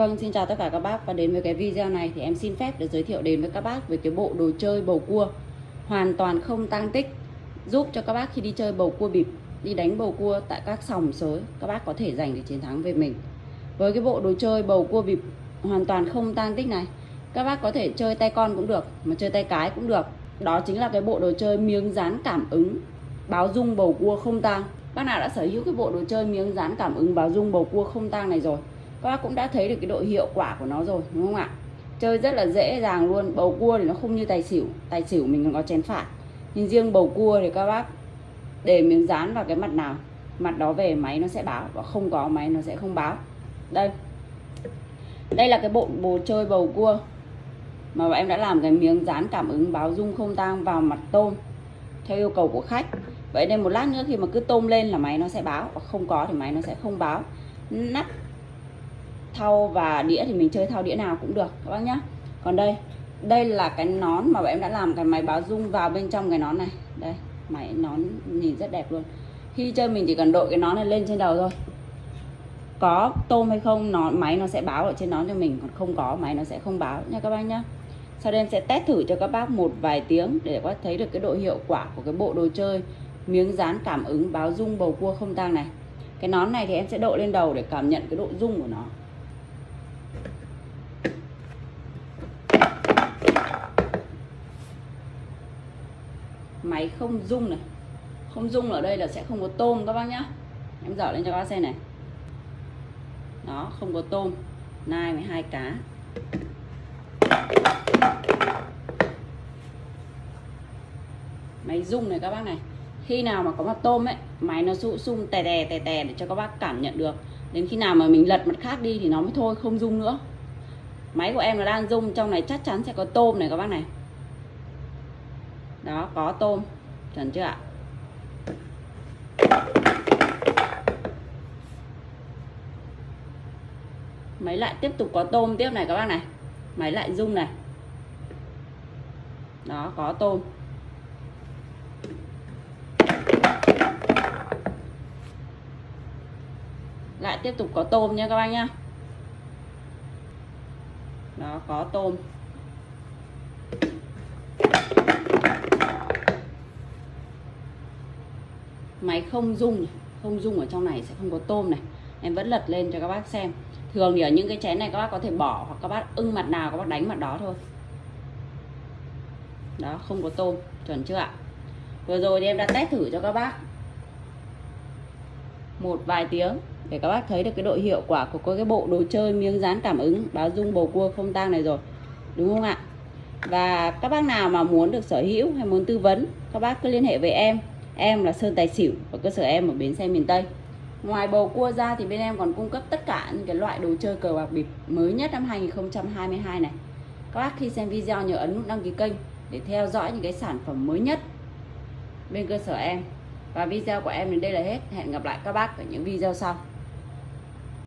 Vâng, xin chào tất cả các bác. Và đến với cái video này thì em xin phép được giới thiệu đến với các bác về cái bộ đồ chơi bầu cua. Hoàn toàn không tăng tích. Giúp cho các bác khi đi chơi bầu cua bịp đi đánh bầu cua tại các sòng sới các bác có thể giành được chiến thắng về mình. Với cái bộ đồ chơi bầu cua bịp hoàn toàn không tăng tích này các bác có thể chơi tay con cũng được mà chơi tay cái cũng được. Đó chính là cái bộ đồ chơi miếng dán cảm ứng báo dung bầu cua không tang. Bác nào đã sở hữu cái bộ đồ chơi miếng dán cảm ứng báo dung bầu cua không tang này rồi các bác cũng đã thấy được cái độ hiệu quả của nó rồi, đúng không ạ? Chơi rất là dễ dàng luôn, bầu cua thì nó không như tài xỉu tài xỉu mình còn có chén phạt nhưng riêng bầu cua thì các bác để miếng dán vào cái mặt nào, mặt đó về máy nó sẽ báo và không có máy nó sẽ không báo. Đây. Đây là cái bộ bồ chơi bầu cua mà bọn em đã làm cái miếng dán cảm ứng báo dung không tang vào mặt tôm theo yêu cầu của khách. Vậy nên một lát nữa khi mà cứ tôm lên là máy nó sẽ báo và không có thì máy nó sẽ không báo. Nắp thau và đĩa thì mình chơi thau đĩa nào cũng được, các bác nhé còn đây đây là cái nón mà bọn em đã làm cái máy báo rung vào bên trong cái nón này. Đây, máy nón nhìn rất đẹp luôn. Khi chơi mình chỉ cần đội cái nón này lên trên đầu thôi. Có tôm hay không, nó, máy nó sẽ báo ở trên nón cho mình, còn không có, máy nó sẽ không báo nha các bác nhá. sau đây em sẽ test thử cho các bác một vài tiếng để các bác thấy được cái độ hiệu quả của cái bộ đồ chơi. Miếng dán cảm ứng báo rung bầu cua không tang này. Cái nón này thì em sẽ đội lên đầu để cảm nhận cái độ rung của nó. Máy không rung này. Không rung ở đây là sẽ không có tôm các bác nhá. Em dở lên cho các bác xem này. Đó, không có tôm. Nai với hai cá. Máy rung này các bác này. Khi nào mà có mặt tôm ấy, máy nó sụ sung tè tè tè tè để cho các bác cảm nhận được. Đến khi nào mà mình lật mặt khác đi thì nó mới thôi, không rung nữa. Máy của em nó đang rung, trong này chắc chắn sẽ có tôm này các bác này đó, có tôm. Chuẩn chưa ạ? Máy lại tiếp tục có tôm tiếp này các bác này. Máy lại rung này. Đó, có tôm. Lại tiếp tục có tôm nha các bác nhá. Đó, có tôm. Máy không dung không dung ở trong này, sẽ không có tôm này. Em vẫn lật lên cho các bác xem. Thường thì ở những cái chén này các bác có thể bỏ hoặc các bác ưng mặt nào, các bác đánh mặt đó thôi. Đó, không có tôm, chuẩn chưa ạ? Vừa rồi thì em đã test thử cho các bác một vài tiếng để các bác thấy được cái độ hiệu quả của cái bộ đồ chơi miếng dán cảm ứng, báo dung bầu cua không tang này rồi. Đúng không ạ? Và các bác nào mà muốn được sở hữu hay muốn tư vấn, các bác cứ liên hệ với em em là Sơn Tài Xỉu, và cơ sở em ở bến xe miền Tây. Ngoài bầu cua ra thì bên em còn cung cấp tất cả những cái loại đồ chơi cờ bạc bịp mới nhất năm 2022 này. Các bác khi xem video nhớ ấn nút đăng ký kênh để theo dõi những cái sản phẩm mới nhất bên cơ sở em. Và video của em đến đây là hết. Hẹn gặp lại các bác ở những video sau.